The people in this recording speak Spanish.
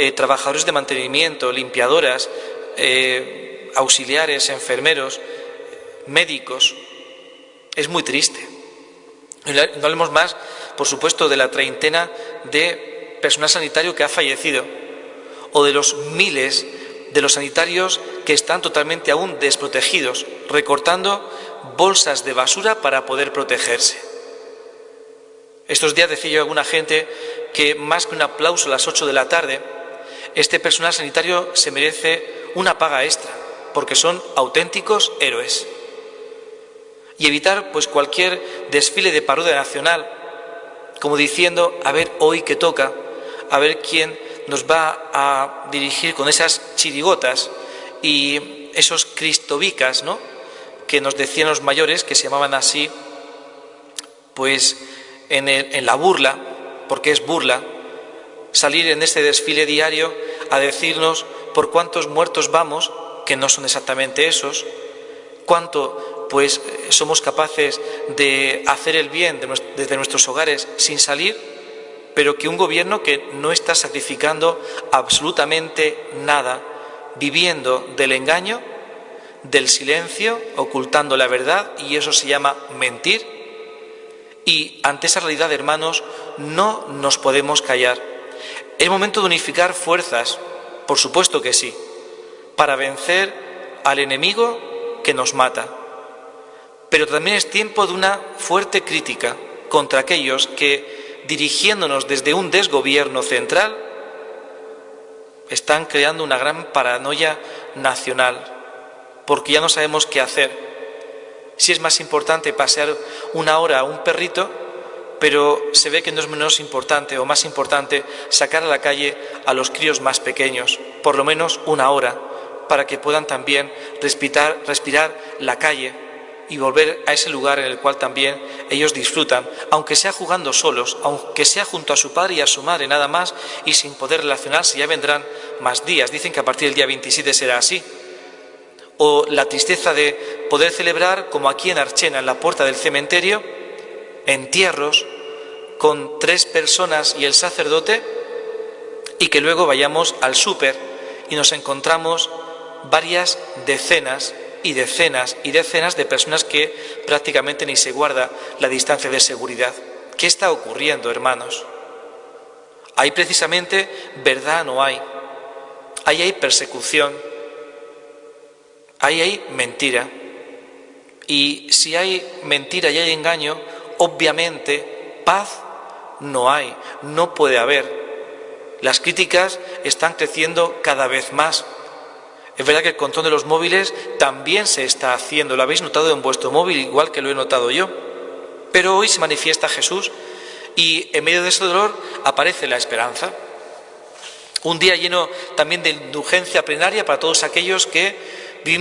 eh, trabajadores de mantenimiento, limpiadoras, eh, auxiliares, enfermeros, médicos. Es muy triste. No hablemos más, por supuesto, de la treintena de personal sanitario que ha fallecido o de los miles de los sanitarios que están totalmente aún desprotegidos, recortando bolsas de basura para poder protegerse. Estos días decía yo a alguna gente que más que un aplauso a las 8 de la tarde, este personal sanitario se merece una paga extra, porque son auténticos héroes. Y evitar pues cualquier desfile de parodia nacional, como diciendo, a ver hoy qué toca, a ver quién nos va a dirigir con esas chirigotas y esos cristobicas, ¿no? que nos decían los mayores, que se llamaban así, pues en, en la burla, porque es burla, salir en este desfile diario a decirnos por cuántos muertos vamos, que no son exactamente esos, cuánto pues somos capaces de hacer el bien desde nuestros hogares sin salir, pero que un gobierno que no está sacrificando absolutamente nada, viviendo del engaño, del silencio, ocultando la verdad, y eso se llama mentir. Y ante esa realidad, hermanos, no nos podemos callar. Es momento de unificar fuerzas, por supuesto que sí, para vencer al enemigo que nos mata. Pero también es tiempo de una fuerte crítica contra aquellos que, dirigiéndonos desde un desgobierno central, están creando una gran paranoia nacional, porque ya no sabemos qué hacer. Si es más importante pasear una hora a un perrito pero se ve que no es menos importante o más importante sacar a la calle a los críos más pequeños, por lo menos una hora, para que puedan también respirar, la calle y volver a ese lugar en el cual también ellos disfrutan, aunque sea jugando solos, aunque sea junto a su padre y a su madre nada más y sin poder relacionarse, ya vendrán más días. Dicen que a partir del día 27 será así. O la tristeza de poder celebrar, como aquí en Archena, en la puerta del cementerio, entierros con tres personas y el sacerdote y que luego vayamos al súper y nos encontramos varias decenas y decenas y decenas de personas que prácticamente ni se guarda la distancia de seguridad. ¿Qué está ocurriendo, hermanos? Ahí precisamente verdad no hay. Ahí hay persecución. Ahí hay mentira. Y si hay mentira y hay engaño, obviamente paz no hay, no puede haber. Las críticas están creciendo cada vez más. Es verdad que el control de los móviles también se está haciendo, lo habéis notado en vuestro móvil igual que lo he notado yo. Pero hoy se manifiesta Jesús y en medio de ese dolor aparece la esperanza. Un día lleno también de indulgencia plenaria para todos aquellos que vivimos